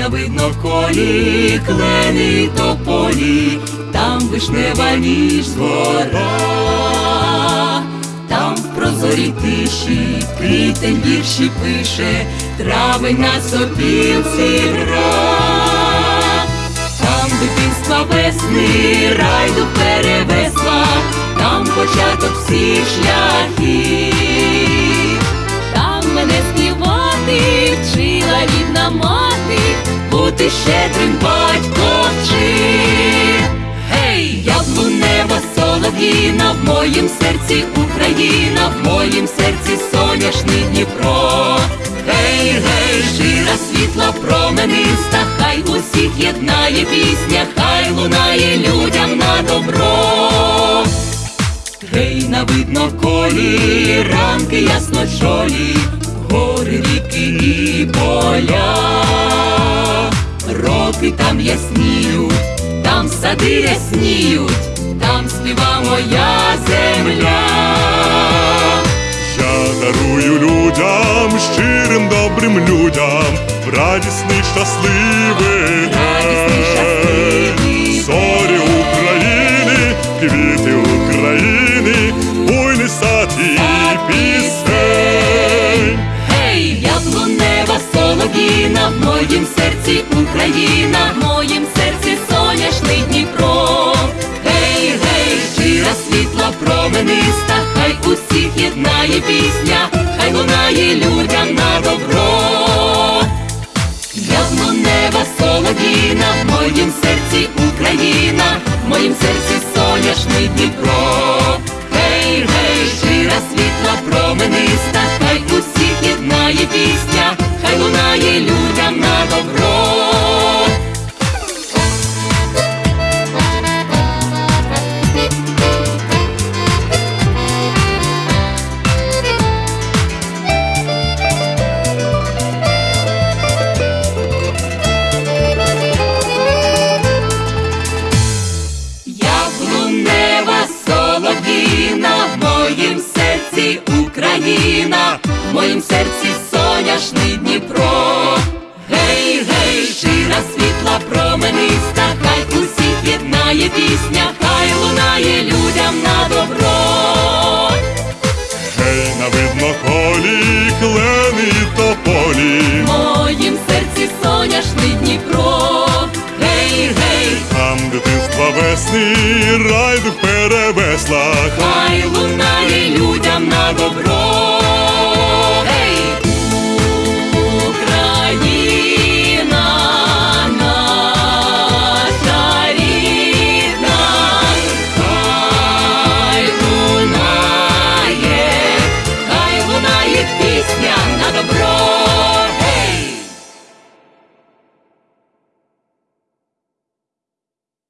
на видно колі, клени тополі, там вишнева ніж двора, там в прозорій тиші квітень вірші пише, травень на сопілці гра, там дитинства весни, райду перевесла, там початок всіх шляхів. Там мене співати вчила рідна мати, бути щедрим батько вчив. Гей, яблунева солов'їна, в моїм серці Україна, в моїм серці соняшний Дніпро. Гей, гей, щира світла промениста, хай усіх єднає пісня, хай лунає людям на добро. Гей, на видно колі, ранки ясно чолі, гори, ріки і поля, роки там ясніють, там сади рясніють, там співа моя земля. Я дарую людям, щирим добрим людям, радісний щасливий Радісний, моїм серці Україна, в моїм серці соняшний Дніпро. Гей, гей, щира світла промениста, хай усіх єднає пісня, хай лунає людям на добро. Яблунева солов'їна, в моїм серці Україна, в моїм серці соняшний Дніпро. Гей, гей, щира світла промениста, хай усіх єднає пісня, хай лунає людям на добро. Україна, в моїм серці соняшний Дніпро. Гей, гей, щира світла промениста, хай усіх єднає пісня, хай лунає людям на добро. Гей, на видно колі, клени тополі, В моїм серці соняшний Дніпро. Гей, гей, там дитинства весни, райду перевесла. хай лунає.